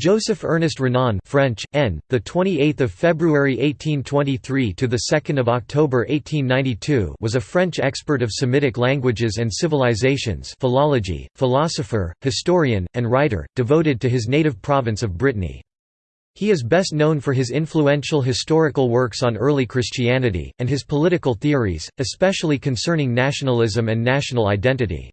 Joseph Ernest Renan French N the 28th of February 1823 to the 2nd of October 1892 was a French expert of Semitic languages and civilizations philology philosopher historian and writer devoted to his native province of Brittany. He is best known for his influential historical works on early Christianity and his political theories especially concerning nationalism and national identity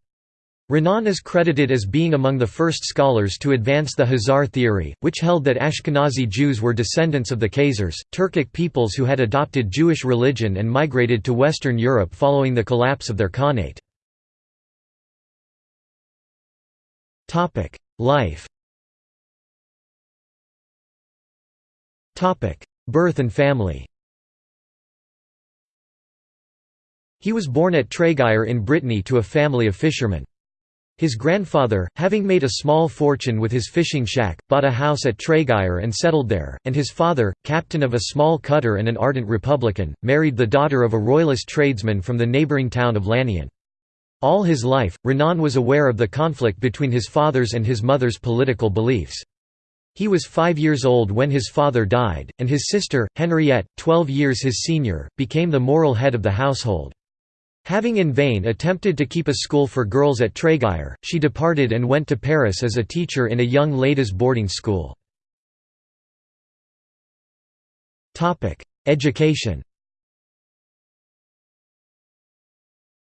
Renan is credited as being among the first scholars to advance the Khazar theory, which held that Ashkenazi Jews were descendants of the Khazars, Turkic peoples who had adopted Jewish religion and migrated to Western Europe following the collapse of their Khanate. Life Birth and family He was born at Tréguier in Brittany to a family of fishermen. His grandfather, having made a small fortune with his fishing shack, bought a house at Tréguier and settled there, and his father, captain of a small cutter and an ardent Republican, married the daughter of a royalist tradesman from the neighbouring town of Lannion. All his life, Renan was aware of the conflict between his father's and his mother's political beliefs. He was five years old when his father died, and his sister, Henriette, twelve years his senior, became the moral head of the household. Having in vain attempted to keep a school for girls at Tréguier, she departed and went to Paris as a teacher in a young ladies' boarding school. Education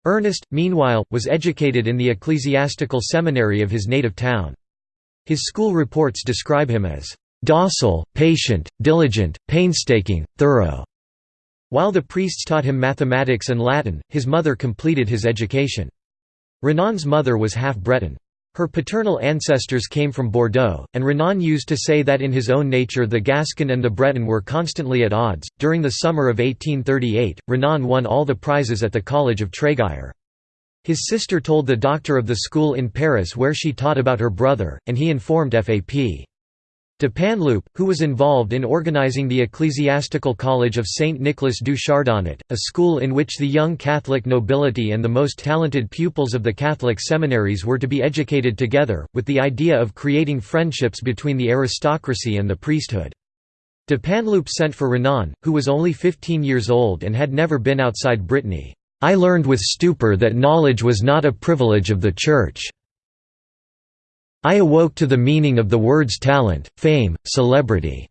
Ernest, meanwhile, was educated in the ecclesiastical seminary of his native town. His school reports describe him as docile, patient, diligent, painstaking, thorough. While the priests taught him mathematics and Latin, his mother completed his education. Renan's mother was half Breton. Her paternal ancestors came from Bordeaux, and Renan used to say that in his own nature the Gascon and the Breton were constantly at odds. During the summer of 1838, Renan won all the prizes at the College of Tréguier. His sister told the doctor of the school in Paris where she taught about her brother, and he informed FAP. Dupanloup, who was involved in organizing the Ecclesiastical College of Saint Nicholas du Chardonnet, a school in which the young Catholic nobility and the most talented pupils of the Catholic seminaries were to be educated together, with the idea of creating friendships between the aristocracy and the priesthood. Dupanloup sent for Renan, who was only 15 years old and had never been outside Brittany. I learned with stupor that knowledge was not a privilege of the Church. I awoke to the meaning of the words talent, fame, celebrity.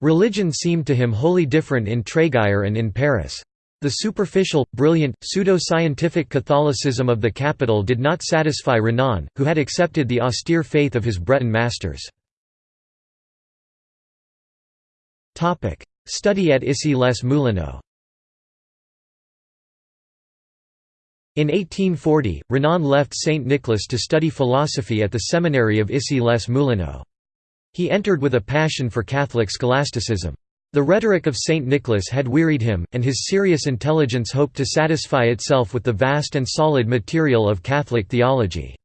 Religion seemed to him wholly different in Tréguier and in Paris. The superficial, brilliant, pseudo-scientific Catholicism of the capital did not satisfy Renan, who had accepted the austere faith of his Breton masters. Study at Issy-les-Moulineaux In 1840, Renan left St. Nicholas to study philosophy at the seminary of Issy-les-Moulineaux. He entered with a passion for Catholic scholasticism. The rhetoric of St. Nicholas had wearied him, and his serious intelligence hoped to satisfy itself with the vast and solid material of Catholic theology.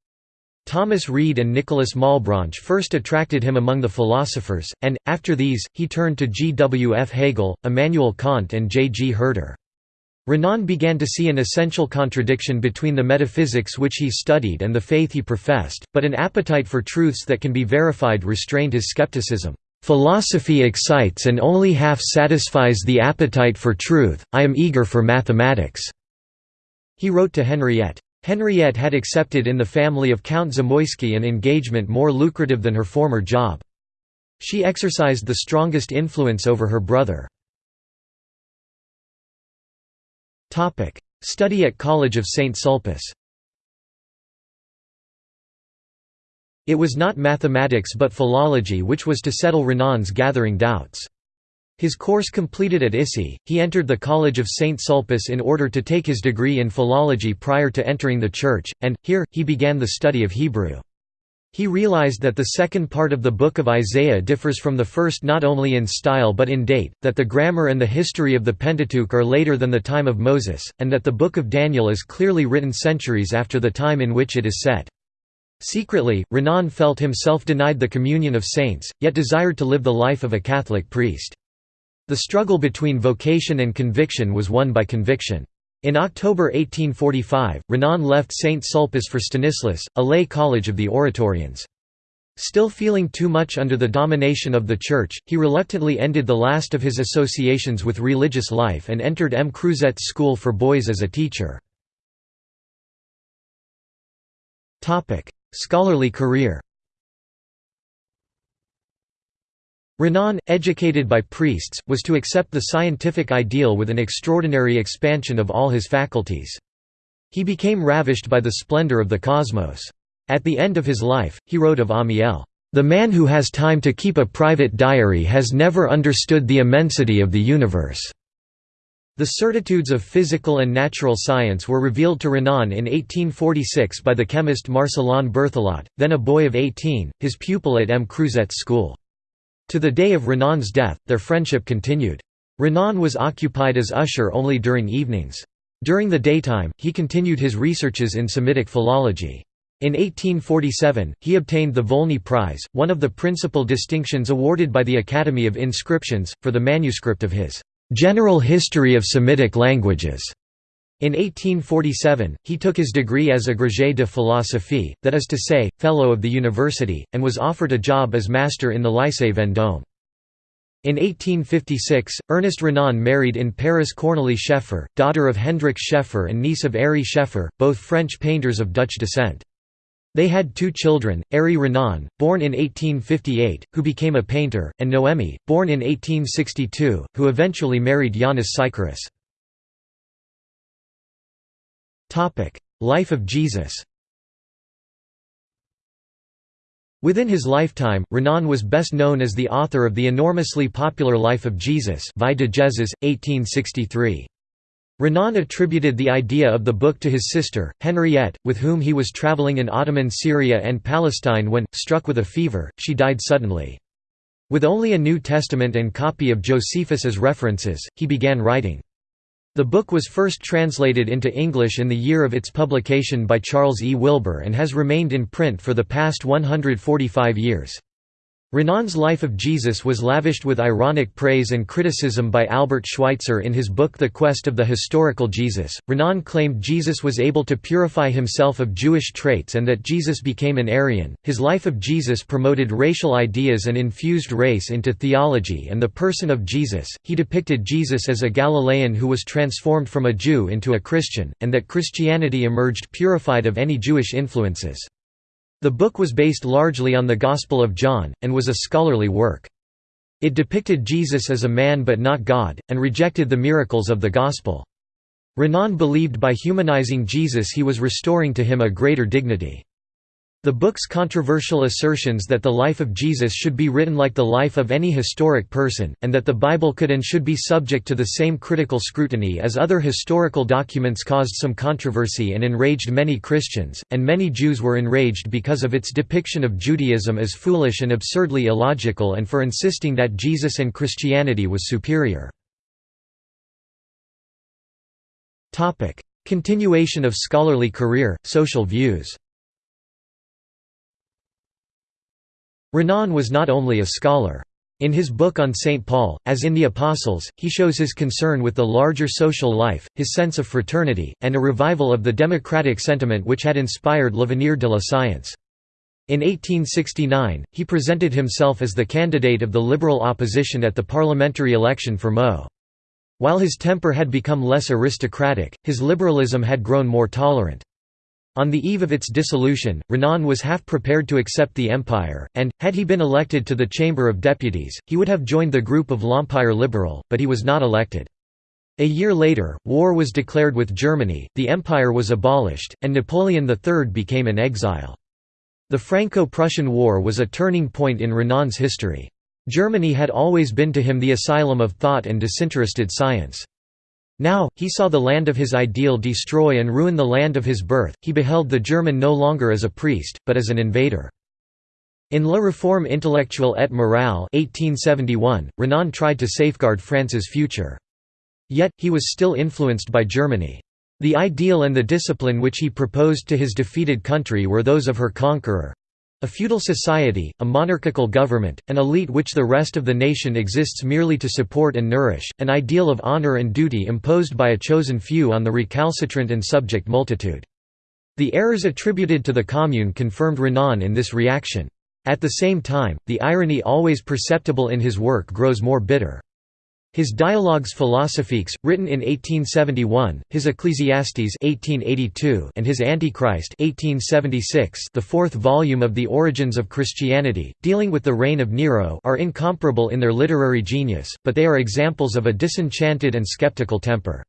Thomas Reid and Nicholas Malebranche first attracted him among the philosophers, and, after these, he turned to G. W. F. Hegel, Immanuel Kant and J. G. Herder. Renan began to see an essential contradiction between the metaphysics which he studied and the faith he professed, but an appetite for truths that can be verified restrained his skepticism. "...philosophy excites and only half satisfies the appetite for truth, I am eager for mathematics," he wrote to Henriette. Henriette had accepted in the family of Count Zamoyski an engagement more lucrative than her former job. She exercised the strongest influence over her brother. Study at College of St. Sulpice It was not mathematics but philology which was to settle Renan's gathering doubts. His course completed at Issy, he entered the College of St. Sulpice in order to take his degree in philology prior to entering the Church, and, here, he began the study of Hebrew. He realized that the second part of the Book of Isaiah differs from the first not only in style but in date, that the grammar and the history of the Pentateuch are later than the time of Moses, and that the Book of Daniel is clearly written centuries after the time in which it is set. Secretly, Renan felt himself denied the communion of saints, yet desired to live the life of a Catholic priest. The struggle between vocation and conviction was won by conviction. In October 1845, Renan left St. Sulpice for Stanislas, a lay college of the Oratorians. Still feeling too much under the domination of the Church, he reluctantly ended the last of his associations with religious life and entered M. Crouzet's school for boys as a teacher. Scholarly career Renan, educated by priests, was to accept the scientific ideal with an extraordinary expansion of all his faculties. He became ravished by the splendor of the cosmos. At the end of his life, he wrote of Amiel, "...the man who has time to keep a private diary has never understood the immensity of the universe." The certitudes of physical and natural science were revealed to Renan in 1846 by the chemist Marcellin Berthelot, then a boy of 18, his pupil at M. Crouzet's school. To the day of Renan's death, their friendship continued. Renan was occupied as usher only during evenings. During the daytime, he continued his researches in Semitic philology. In 1847, he obtained the Volney Prize, one of the principal distinctions awarded by the Academy of Inscriptions, for the manuscript of his "'General History of Semitic Languages". In 1847, he took his degree as agrégé de philosophie, that is to say, fellow of the university, and was offered a job as master in the Lycée Vendôme. In 1856, Ernest Renan married in Paris Cornélie Scheffer, daughter of Hendrik Scheffer and niece of Ary Scheffer, both French painters of Dutch descent. They had two children, Ary Renan, born in 1858, who became a painter, and Noemi, born in 1862, who eventually married Yanis Sikaris. Life of Jesus Within his lifetime, Renan was best known as the author of the enormously popular Life of Jesus Vie de Jesus, 1863. Renan attributed the idea of the book to his sister, Henriette, with whom he was traveling in Ottoman Syria and Palestine when, struck with a fever, she died suddenly. With only a New Testament and copy of Josephus as references, he began writing. The book was first translated into English in the year of its publication by Charles E. Wilbour and has remained in print for the past 145 years. Renan's life of Jesus was lavished with ironic praise and criticism by Albert Schweitzer in his book The Quest of the Historical Jesus. Renan claimed Jesus was able to purify himself of Jewish traits and that Jesus became an Aryan. His life of Jesus promoted racial ideas and infused race into theology and the person of Jesus. He depicted Jesus as a Galilean who was transformed from a Jew into a Christian, and that Christianity emerged purified of any Jewish influences. The book was based largely on the Gospel of John, and was a scholarly work. It depicted Jesus as a man but not God, and rejected the miracles of the Gospel. Renan believed by humanizing Jesus he was restoring to him a greater dignity. The book's controversial assertions that the life of Jesus should be written like the life of any historic person, and that the Bible could and should be subject to the same critical scrutiny as other historical documents caused some controversy and enraged many Christians, and many Jews were enraged because of its depiction of Judaism as foolish and absurdly illogical and for insisting that Jesus and Christianity was superior. Continuation of scholarly career, social views Renan was not only a scholar. In his book on St. Paul, as in The Apostles, he shows his concern with the larger social life, his sense of fraternity, and a revival of the democratic sentiment which had inspired L'Avenir de la Science. In 1869, he presented himself as the candidate of the liberal opposition at the parliamentary election for Meaux. While his temper had become less aristocratic, his liberalism had grown more tolerant. On the eve of its dissolution, Renan was half prepared to accept the empire, and, had he been elected to the Chamber of Deputies, he would have joined the group of l'Empire Liberal, but he was not elected. A year later, war was declared with Germany, the empire was abolished, and Napoleon III became an exile. The Franco-Prussian War was a turning point in Renan's history. Germany had always been to him the asylum of thought and disinterested science. Now, he saw the land of his ideal destroy and ruin the land of his birth, he beheld the German no longer as a priest, but as an invader. In La Réforme intellectuelle et morale 1871, Renan tried to safeguard France's future. Yet, he was still influenced by Germany. The ideal and the discipline which he proposed to his defeated country were those of her conqueror, a feudal society, a monarchical government, an elite which the rest of the nation exists merely to support and nourish, an ideal of honor and duty imposed by a chosen few on the recalcitrant and subject multitude. The errors attributed to the Commune confirmed Renan in this reaction. At the same time, the irony always perceptible in his work grows more bitter. His Dialogues philosophiques, written in 1871, his Ecclesiastes 1882, and his Antichrist 1876, the fourth volume of The Origins of Christianity, dealing with the reign of Nero are incomparable in their literary genius, but they are examples of a disenchanted and skeptical temper.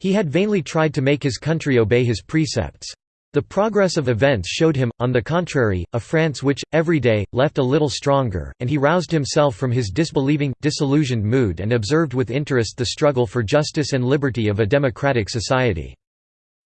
He had vainly tried to make his country obey his precepts. The progress of events showed him, on the contrary, a France which, every day, left a little stronger, and he roused himself from his disbelieving, disillusioned mood and observed with interest the struggle for justice and liberty of a democratic society.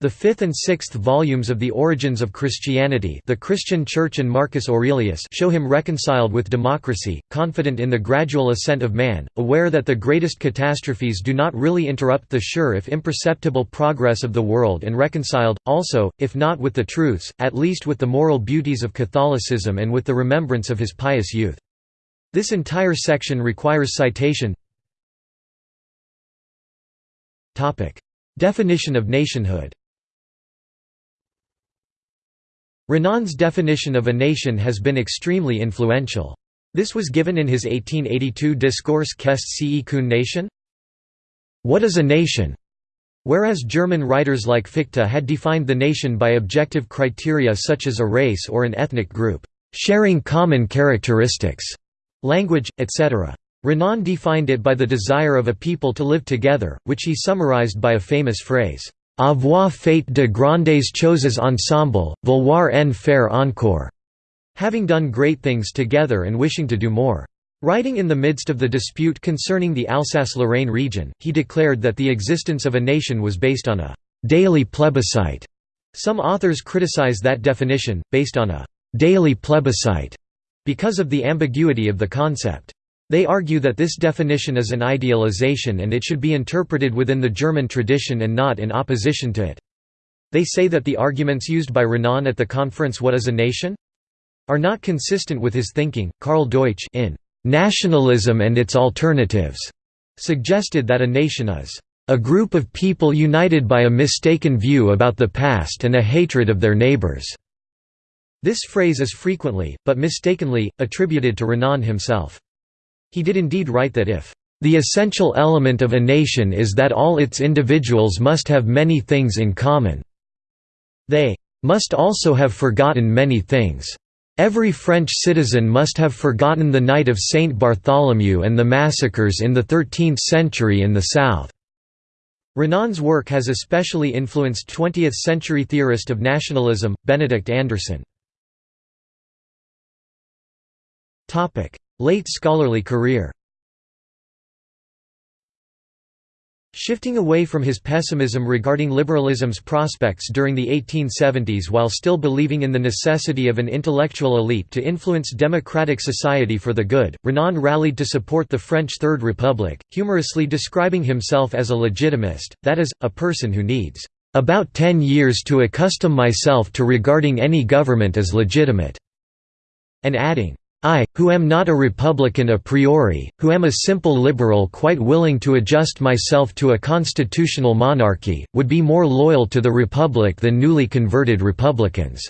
The fifth and sixth volumes of The Origins of Christianity The Christian Church and Marcus Aurelius show him reconciled with democracy, confident in the gradual ascent of man, aware that the greatest catastrophes do not really interrupt the sure if imperceptible progress of the world and reconciled, also, if not with the truths, at least with the moral beauties of Catholicism and with the remembrance of his pious youth. This entire section requires citation. Definition of nationhood Renan's definition of a nation has been extremely influential. This was given in his 1882 discourse Qu'est ce qu'une nation? What is a nation? Whereas German writers like Fichte had defined the nation by objective criteria such as a race or an ethnic group, sharing common characteristics, language, etc. Renan defined it by the desire of a people to live together, which he summarized by a famous phrase, Avoir fait de grandes choses ensemble, vouloir en faire encore. Having done great things together and wishing to do more. Writing in the midst of the dispute concerning the Alsace-Lorraine region, he declared that the existence of a nation was based on a «daily plebiscite». Some authors criticize that definition, based on a «daily plebiscite», because of the ambiguity of the concept. They argue that this definition is an idealization and it should be interpreted within the German tradition and not in opposition to it. They say that the arguments used by Renan at the conference What is a Nation? are not consistent with his thinking. Karl Deutsch in Nationalism and its Alternatives suggested that a nation is a group of people united by a mistaken view about the past and a hatred of their neighbors. This phrase is frequently, but mistakenly, attributed to Renan himself. He did indeed write that if the essential element of a nation is that all its individuals must have many things in common. They must also have forgotten many things. Every French citizen must have forgotten the night of Saint Bartholomew and the massacres in the 13th century in the South." Renan's work has especially influenced 20th-century theorist of nationalism, Benedict Anderson. Late scholarly career. Shifting away from his pessimism regarding liberalism's prospects during the 1870s while still believing in the necessity of an intellectual elite to influence democratic society for the good, Renan rallied to support the French Third Republic, humorously describing himself as a legitimist, that is, a person who needs about ten years to accustom myself to regarding any government as legitimate, and adding, I, who am not a Republican a priori, who am a simple liberal quite willing to adjust myself to a constitutional monarchy, would be more loyal to the Republic than newly converted Republicans."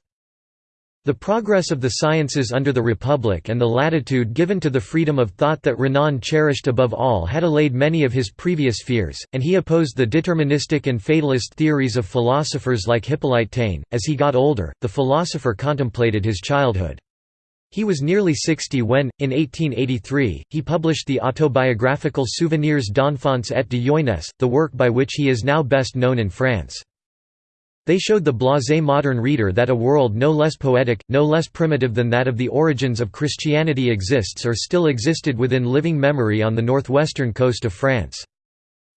The progress of the sciences under the Republic and the latitude given to the freedom of thought that Renan cherished above all had allayed many of his previous fears, and he opposed the deterministic and fatalist theories of philosophers like Hippolyte Taine. As he got older, the philosopher contemplated his childhood. He was nearly 60 when, in 1883, he published the autobiographical Souvenirs d'enfance et de jeunesse, the work by which he is now best known in France. They showed the blasé modern reader that a world no less poetic, no less primitive than that of the origins of Christianity exists or still existed within living memory on the northwestern coast of France.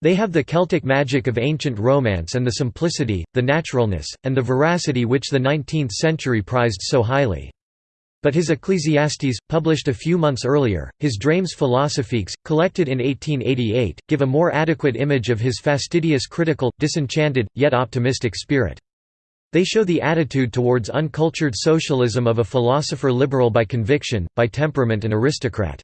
They have the Celtic magic of ancient romance and the simplicity, the naturalness, and the veracity which the 19th century prized so highly. But his Ecclesiastes, published a few months earlier, his Drames philosophiques, collected in 1888, give a more adequate image of his fastidious critical, disenchanted, yet optimistic spirit. They show the attitude towards uncultured socialism of a philosopher liberal by conviction, by temperament and aristocrat.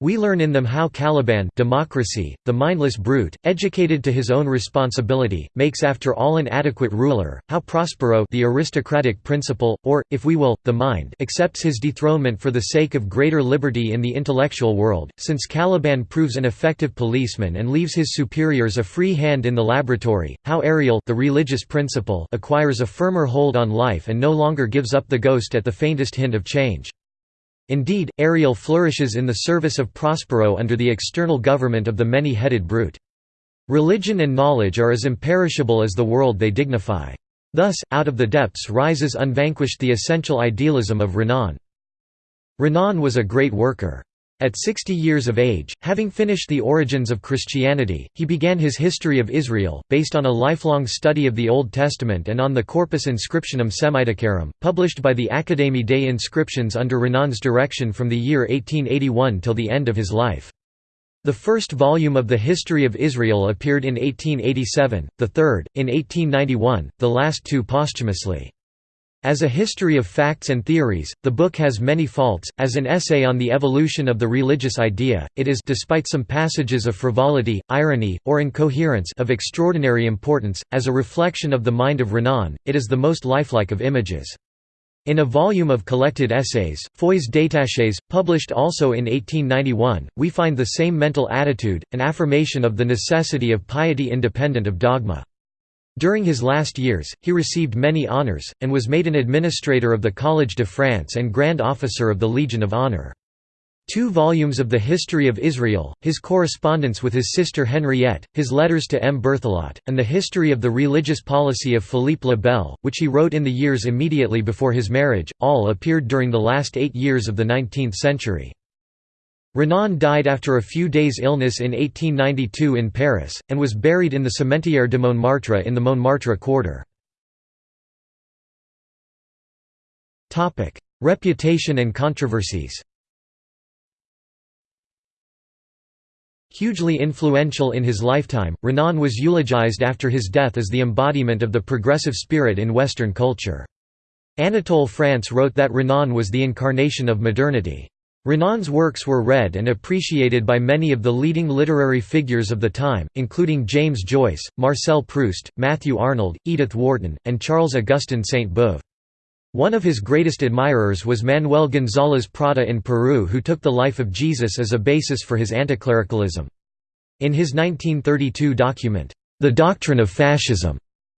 We learn in them how Caliban democracy, the mindless brute, educated to his own responsibility, makes after all an adequate ruler, how Prospero the aristocratic principle, or, if we will, the mind accepts his dethronement for the sake of greater liberty in the intellectual world, since Caliban proves an effective policeman and leaves his superiors a free hand in the laboratory, how Ariel the religious principle acquires a firmer hold on life and no longer gives up the ghost at the faintest hint of change. Indeed, Ariel flourishes in the service of Prospero under the external government of the many-headed brute. Religion and knowledge are as imperishable as the world they dignify. Thus, out of the depths rises unvanquished the essential idealism of Renan. Renan was a great worker. At 60 years of age, having finished the origins of Christianity, he began his History of Israel, based on a lifelong study of the Old Testament and on the Corpus Inscriptionum Semiticarum, published by the Académie des Inscriptions under Renan's direction from the year 1881 till the end of his life. The first volume of the History of Israel appeared in 1887, the third, in 1891, the last two posthumously. As a history of facts and theories, the book has many faults. As an essay on the evolution of the religious idea, it is despite some passages of frivolity, irony, or incoherence of extraordinary importance. As a reflection of the mind of Renan, it is the most lifelike of images. In a volume of collected essays, Feuilles détachées, published also in 1891, we find the same mental attitude, an affirmation of the necessity of piety independent of dogma. During his last years, he received many honours, and was made an administrator of the Collège de France and Grand Officer of the Legion of Honour. Two volumes of the History of Israel, his correspondence with his sister Henriette, his letters to M. Berthelot, and the history of the religious policy of Philippe le Bel, which he wrote in the years immediately before his marriage, all appeared during the last eight years of the nineteenth century. Renan died after a few days' illness in 1892 in Paris, and was buried in the Cimetière de Montmartre in the Montmartre quarter. Reputation and controversies Hugely influential in his lifetime, Renan was eulogized after his death as the embodiment of the progressive spirit in Western culture. Anatole France wrote that Renan was the incarnation of modernity. Renan's works were read and appreciated by many of the leading literary figures of the time, including James Joyce, Marcel Proust, Matthew Arnold, Edith Wharton, and Charles-Augustin Sainte-Beuve. One of his greatest admirers was Manuel González Prada in Peru who took the life of Jesus as a basis for his anticlericalism. In his 1932 document, The Doctrine of Fascism,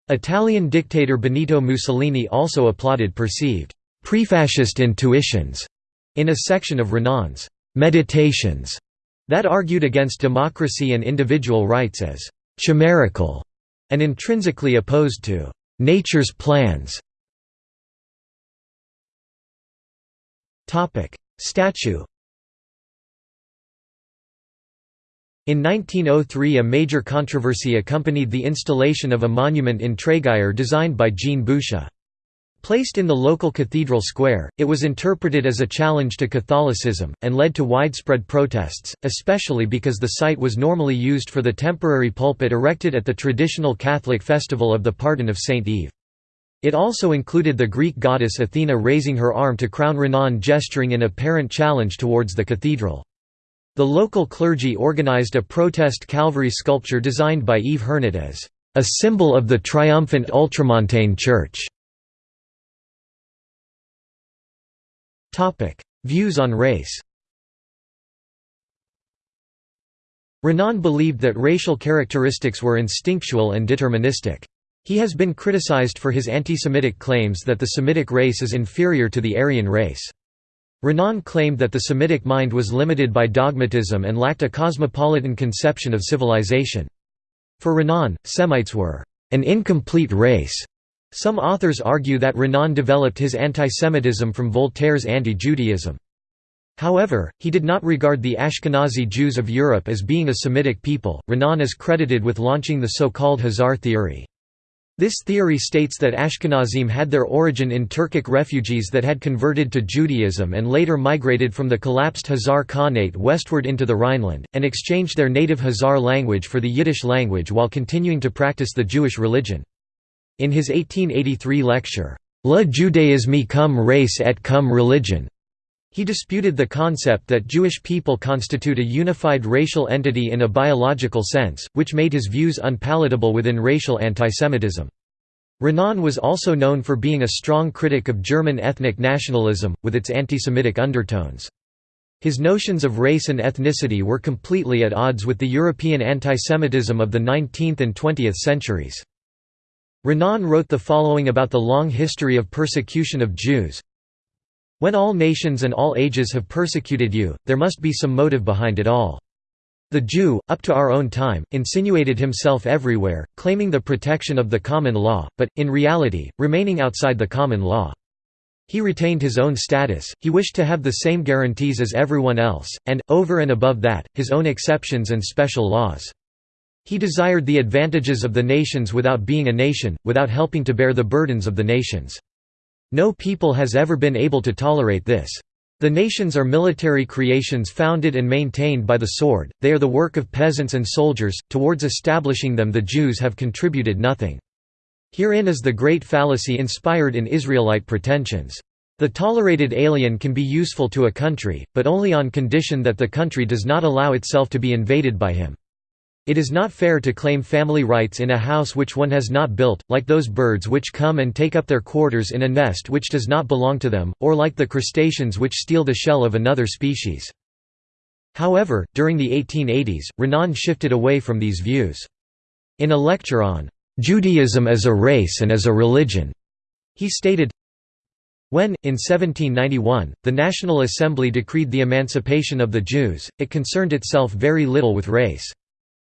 Italian dictator Benito Mussolini also applauded perceived pre-fascist intuitions in a section of Renan's «Meditations» that argued against democracy and individual rights as «chimerical» and intrinsically opposed to «nature's plans». Statue In 1903 a major controversy accompanied the installation of a monument in Tréguier designed by Jean Boucher. Placed in the local cathedral square, it was interpreted as a challenge to Catholicism, and led to widespread protests, especially because the site was normally used for the temporary pulpit erected at the traditional Catholic festival of the Pardon of Saint Yves. It also included the Greek goddess Athena raising her arm to crown Renan gesturing an apparent challenge towards the cathedral. The local clergy organized a protest Calvary sculpture designed by Yves Hernot as a symbol of the triumphant ultramontane church. Views on race Renan believed that racial characteristics were instinctual and deterministic. He has been criticized for his anti-Semitic claims that the Semitic race is inferior to the Aryan race. Renan claimed that the Semitic mind was limited by dogmatism and lacked a cosmopolitan conception of civilization. For Renan, Semites were an incomplete race some authors argue that Renan developed his antisemitism from Voltaire's anti-Judaism. However, he did not regard the Ashkenazi Jews of Europe as being a Semitic people. Renan is credited with launching the so-called Khazar theory. This theory states that Ashkenazim had their origin in Turkic refugees that had converted to Judaism and later migrated from the collapsed Khazar Khanate westward into the Rhineland, and exchanged their native Khazar language for the Yiddish language while continuing to practice the Jewish religion. In his 1883 lecture, Le judaïsme comme race et comme religion, He disputed the concept that Jewish people constitute a unified racial entity in a biological sense, which made his views unpalatable within racial antisemitism. Renan was also known for being a strong critic of German ethnic nationalism, with its antisemitic undertones. His notions of race and ethnicity were completely at odds with the European antisemitism of the 19th and 20th centuries. Renan wrote the following about the long history of persecution of Jews, when all nations and all ages have persecuted you, there must be some motive behind it all. The Jew, up to our own time, insinuated himself everywhere, claiming the protection of the common law, but, in reality, remaining outside the common law. He retained his own status, he wished to have the same guarantees as everyone else, and, over and above that, his own exceptions and special laws. He desired the advantages of the nations without being a nation, without helping to bear the burdens of the nations. No people has ever been able to tolerate this. The nations are military creations founded and maintained by the sword, they are the work of peasants and soldiers, towards establishing them the Jews have contributed nothing. Herein is the great fallacy inspired in Israelite pretensions. The tolerated alien can be useful to a country, but only on condition that the country does not allow itself to be invaded by him. It is not fair to claim family rights in a house which one has not built, like those birds which come and take up their quarters in a nest which does not belong to them, or like the crustaceans which steal the shell of another species. However, during the 1880s, Renan shifted away from these views. In a lecture on "'Judaism as a Race and as a Religion' he stated, when, in 1791, the National Assembly decreed the emancipation of the Jews, it concerned itself very little with race.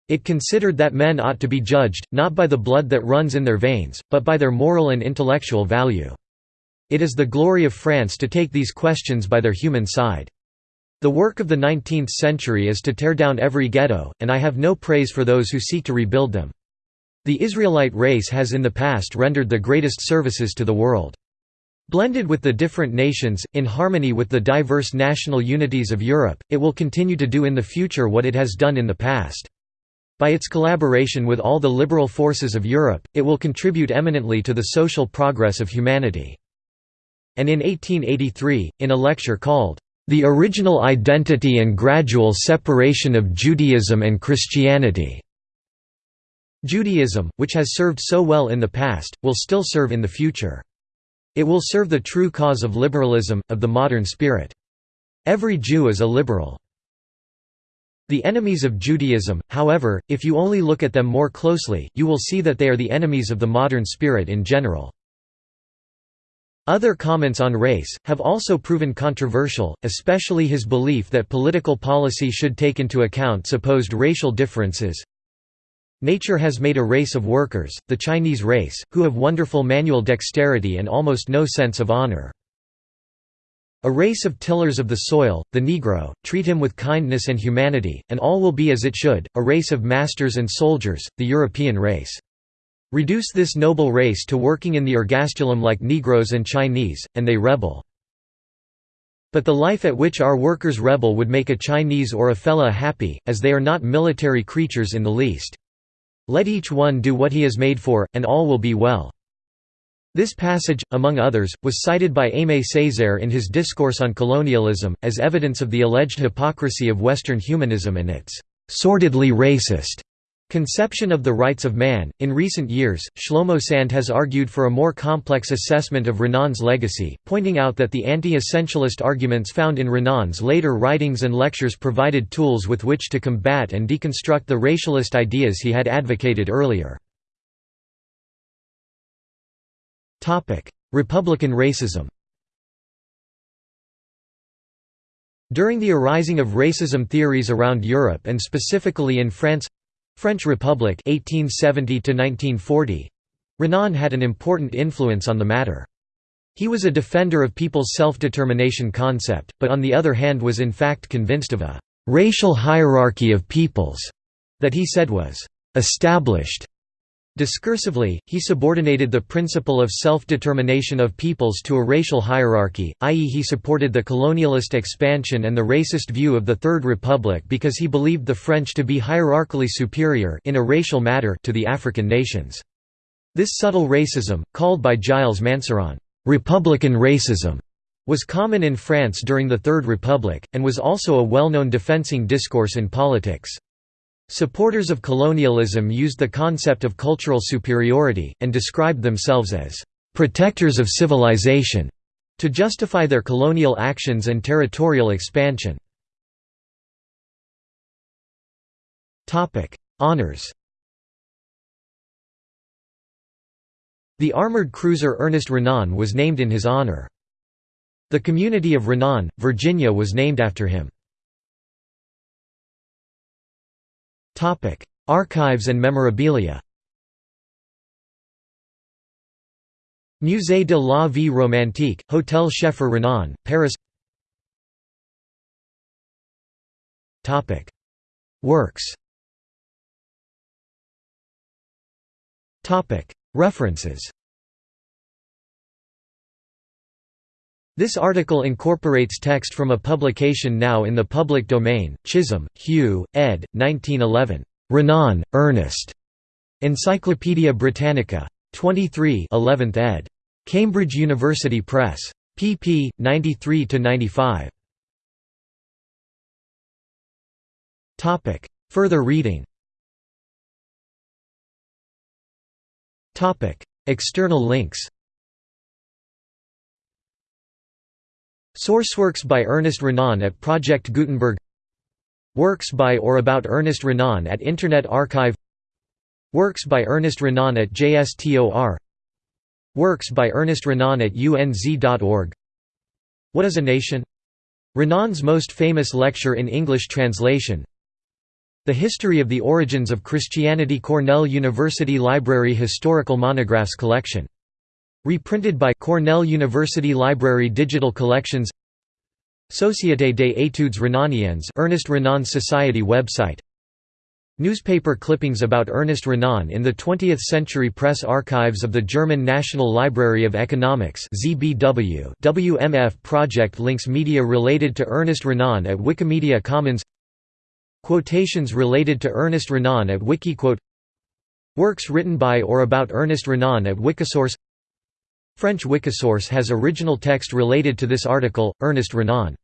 It considered that men ought to be judged, not by the blood that runs in their veins, but by their moral and intellectual value. It is the glory of France to take these questions by their human side. The work of the 19th century is to tear down every ghetto, and I have no praise for those who seek to rebuild them. The Israelite race has in the past rendered the greatest services to the world. Blended with the different nations, in harmony with the diverse national unities of Europe, it will continue to do in the future what it has done in the past. By its collaboration with all the liberal forces of Europe, it will contribute eminently to the social progress of humanity. And in 1883, in a lecture called, "'The Original Identity and Gradual Separation of Judaism and Christianity' Judaism, which has served so well in the past, will still serve in the future. It will serve the true cause of liberalism, of the modern spirit. Every Jew is a liberal. The enemies of Judaism, however, if you only look at them more closely, you will see that they are the enemies of the modern spirit in general. Other comments on race, have also proven controversial, especially his belief that political policy should take into account supposed racial differences. Nature has made a race of workers, the Chinese race, who have wonderful manual dexterity and almost no sense of honor. A race of tillers of the soil, the Negro, treat him with kindness and humanity, and all will be as it should, a race of masters and soldiers, the European race. Reduce this noble race to working in the ergastulum like Negroes and Chinese, and they rebel. But the life at which our workers rebel would make a Chinese or a fellah happy, as they are not military creatures in the least. Let each one do what he is made for, and all will be well. This passage, among others, was cited by Aimé Césaire in his Discourse on Colonialism, as evidence of the alleged hypocrisy of Western humanism and its sordidly racist conception of the rights of man. In recent years, Shlomo Sand has argued for a more complex assessment of Renan's legacy, pointing out that the anti essentialist arguments found in Renan's later writings and lectures provided tools with which to combat and deconstruct the racialist ideas he had advocated earlier. Republican racism During the arising of racism theories around Europe and specifically in France French Republic 1870 to 1940, Renan had an important influence on the matter. He was a defender of people's self-determination concept, but on the other hand was in fact convinced of a «racial hierarchy of peoples» that he said was «established» Discursively, he subordinated the principle of self-determination of peoples to a racial hierarchy, i.e. he supported the colonialist expansion and the racist view of the Third Republic because he believed the French to be hierarchically superior in a racial matter to the African nations. This subtle racism, called by Gilles Manceron, "'Republican racism' was common in France during the Third Republic, and was also a well-known defensing discourse in politics. Supporters of colonialism used the concept of cultural superiority, and described themselves as «protectors of civilization» to justify their colonial actions and territorial expansion. Honours The armored cruiser Ernest Renan was named in his honor. The community of Renan, Virginia was named after him. Archives and memorabilia. Musée de la Vie Romantique, Hôtel Scheffer Renan, Paris. Works. References This article incorporates text from a publication now in the public domain, Chisholm, Hugh, ed. 1911. Renan, Ernest. Encyclopædia Britannica. 23 11th ed. Cambridge University Press. pp. 93–95. Further reading External links Sourceworks by Ernest Renan at Project Gutenberg. Works by or about Ernest Renan at Internet Archive. Works by Ernest Renan at JSTOR Works by Ernest Renan at unz.org What is a Nation? Renan's most famous lecture in English translation. The History of the Origins of Christianity Cornell University Library Historical Monographs Collection Reprinted by Cornell University Library Digital Collections Société des études renaniennes Ernest Renan Society website. Newspaper clippings about Ernest Renan in the 20th Century Press Archives of the German National Library of Economics ZBW WMF project links media related to Ernest Renan at Wikimedia Commons. Quotations related to Ernest Renan at Wikiquote. Works written by or about Ernest Renan at Wikisource French Wikisource has original text related to this article, Ernest Renan